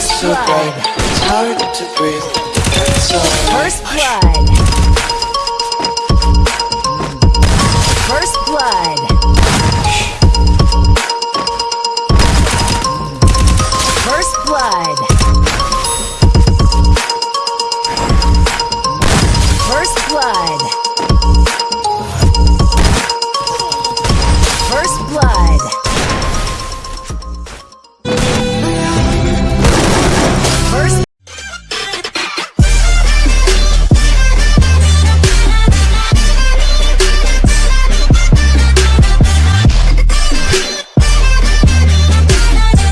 so blood. bright, it's hard to breathe. It's alright. First blood. First blood.